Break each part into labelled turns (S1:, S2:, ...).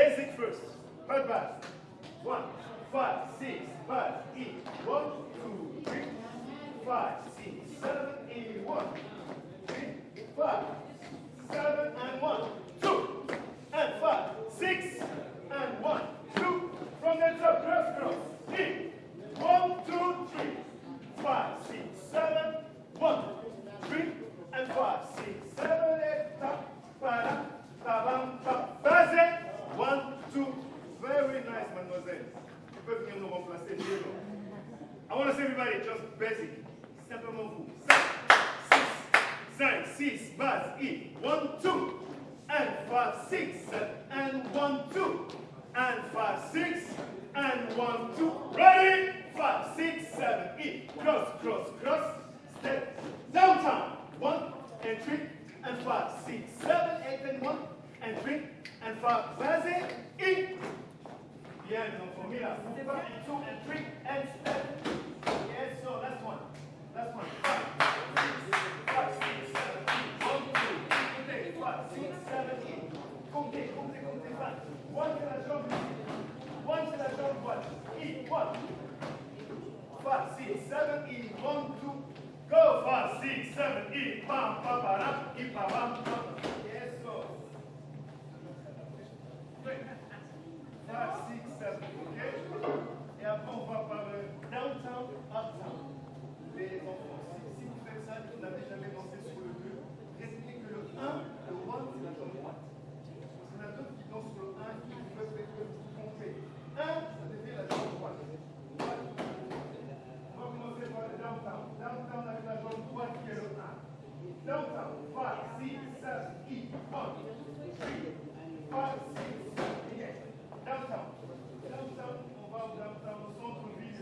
S1: basic first. Pas de base. One, five, six, base, E. One, two, three, five, six, seven, eight, one, three, five, seven, and one, two, and five, six, and one, two. From the top, cross, cross. E. One, two, three, five, six, seven, one, three, and five, six, seven, eight, top, para, tabam, top. Base. One, two. Very nice, mademoiselle. Tu peux venir nous remplacer, Diego. I want to see everybody just basic. Simplement vous. 5, 6, base, E. 1, 2, and 5, 6, and 1, 2, and 5, 6, and 1, 2. Ready? 5, 6, 7, E. Cross, cross, cross. Step. Downtown. 1, and 3, and 5, 6, 7, 8, and 1, and 3, and 5. Base, E. Donc for me, that's 1, and 2, and 3, and step. Yes, so last one. Last one. Five, five, six, seven, eight. One, two, three, five, six, seven, eight. Comptez, comptez, comptez, five. One c'est la jambe. One c'est la jambe droite. Eight, one. Five, six, seven, eight. One, two. Go. Five, six, seven, eight. Bam, bam, bam, eight, bam, bam, bam. Downtown, 5, 6, 7, 8, 1, 3, 5, 6, 7, 8. Downtown. Downtown, on downtown, centre-ville,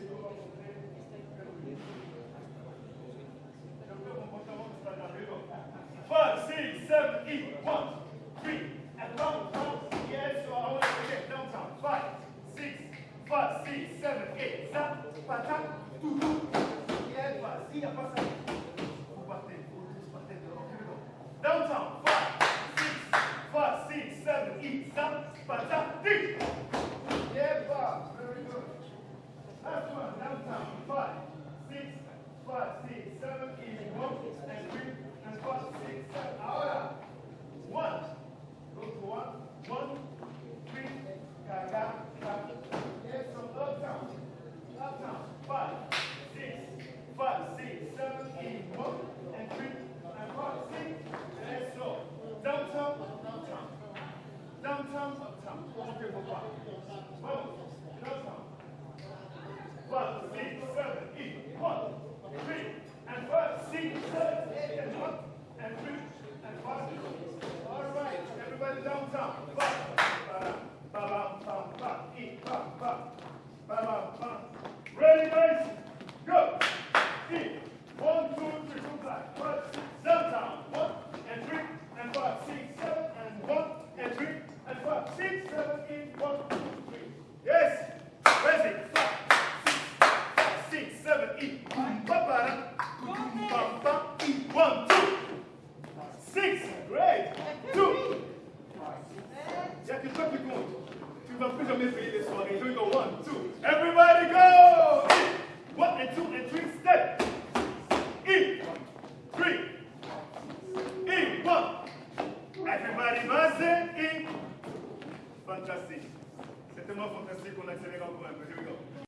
S1: et on. Five, six, seven, eight, one, three, downtown. Five, six, five, six, seven, eight. Ça, patate, tout, tout. Downtown. Five, six, five, six, seven, eight. Ça, patate, dix. Yeah, Bob. Very good. Last one, downtown. Five, six, five, six, seven, eight, one, and three, and five, six, seven. Ahora. One. Go to one. One, three, gaga, gaga. Yes, from uptown. Uptown. Five, six, five, six, seven, eight, one, and three, and five, six. Yes, so. Downtown, downtown. Downtown, uptown. Okay, papa. One, downtown. Five, six, seven, eight, one, three, and five, six, seven, eight, and one, and three, and five. All right, everybody downtown. Five, ba, ba, ba, ba, ba, eight, ba, ba, ba, ba, ba. Tu ne vas plus jamais payer les soirées. Here we go. One, two. Everybody go. One and two and three. Step. Three. In. One. Everybody in. Fantastique. C'était moins fantastique qu'on accélère encore un. Here we go.